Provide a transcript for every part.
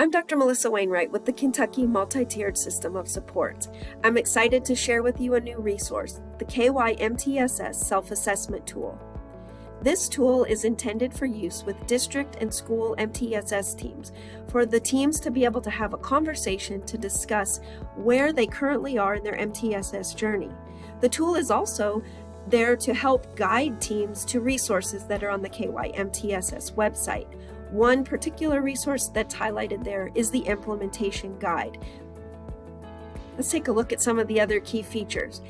I'm Dr. Melissa Wainwright with the Kentucky Multi-Tiered System of Support. I'm excited to share with you a new resource, the KY MTSS Self-Assessment Tool. This tool is intended for use with district and school MTSS teams, for the teams to be able to have a conversation to discuss where they currently are in their MTSS journey. The tool is also there to help guide teams to resources that are on the KY MTSS website. One particular resource that's highlighted there is the implementation guide. Let's take a look at some of the other key features.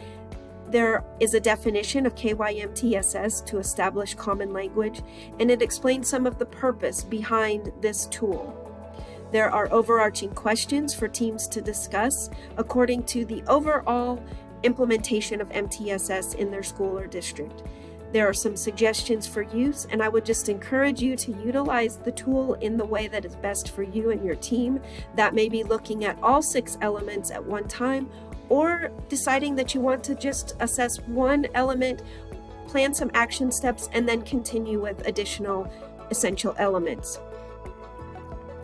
There is a definition of KYMTSS to establish common language, and it explains some of the purpose behind this tool. There are overarching questions for teams to discuss according to the overall implementation of MTSS in their school or district. There are some suggestions for use, and I would just encourage you to utilize the tool in the way that is best for you and your team. That may be looking at all six elements at one time, or deciding that you want to just assess one element, plan some action steps, and then continue with additional essential elements.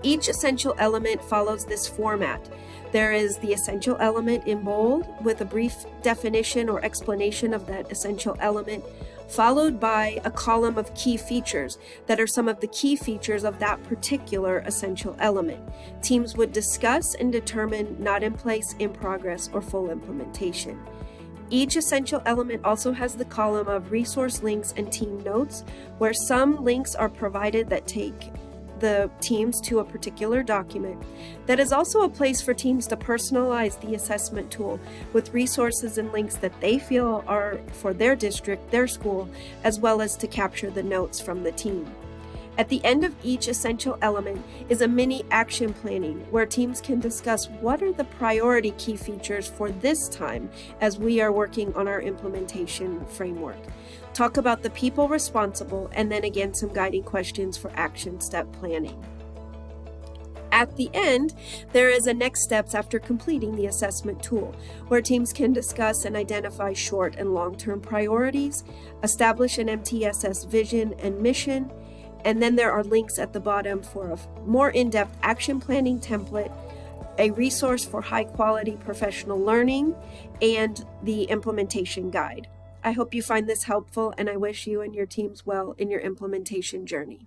Each essential element follows this format. There is the essential element in bold with a brief definition or explanation of that essential element, followed by a column of key features that are some of the key features of that particular essential element. Teams would discuss and determine not in place, in progress, or full implementation. Each essential element also has the column of resource links and team notes, where some links are provided that take the teams to a particular document. That is also a place for teams to personalize the assessment tool with resources and links that they feel are for their district, their school, as well as to capture the notes from the team. At the end of each essential element is a mini action planning where teams can discuss what are the priority key features for this time as we are working on our implementation framework. Talk about the people responsible and then again some guiding questions for action step planning. At the end, there is a next steps after completing the assessment tool, where teams can discuss and identify short and long-term priorities, establish an MTSS vision and mission, and then there are links at the bottom for a more in-depth action planning template, a resource for high quality professional learning, and the implementation guide. I hope you find this helpful and I wish you and your teams well in your implementation journey.